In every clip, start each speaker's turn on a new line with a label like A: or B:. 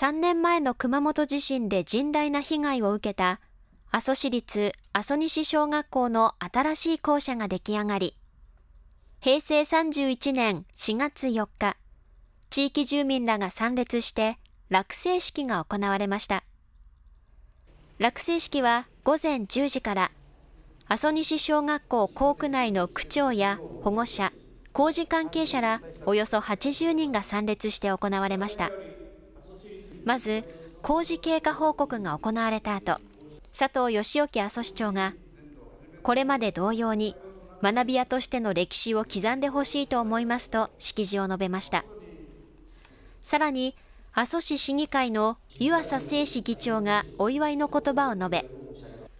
A: 3年前の熊本地震で甚大な被害を受けた阿蘇市立阿蘇西小学校の新しい校舎が出来上がり、平成31年4月4日、地域住民らが参列して落成式が行われました。落成式は午前10時から阿蘇西小学校校区内の区長や保護者、工事関係者らおよそ80人が参列して行われました。まず、工事経過報告が行われた後、佐藤義興阿蘇市長が、これまで同様に学び屋としての歴史を刻んでほしいと思いますと式辞を述べました。さらに、阿蘇市市議会の湯浅誠志議長がお祝いの言葉を述べ、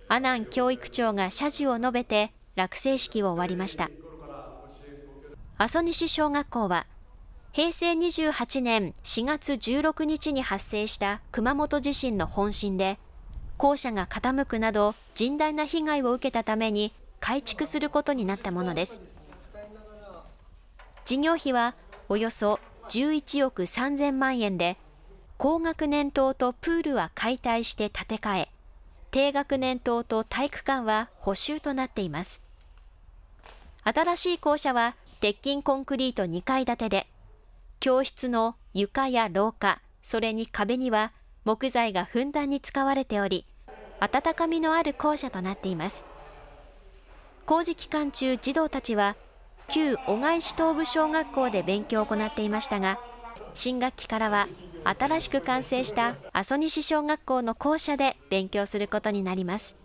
A: 阿南教育長が謝辞を述べて落成式を終わりました。阿蘇西小学校は、平成28年4月16日に発生した熊本地震の本震で、校舎が傾くなど甚大な被害を受けたために改築することになったものです。事業費はおよそ11億3000万円で、高学年棟とプールは解体して建て替え、低学年棟と体育館は補修となっています。新しい校舎は鉄筋コンクリート2階建てで、教室の床や廊下、それに壁には木材がふんだんに使われており、温かみのある校舎となっています。工事期間中、児童たちは、旧小貝市東部小学校で勉強を行っていましたが、新学期からは新しく完成した阿蘇西小学校の校舎で勉強することになります。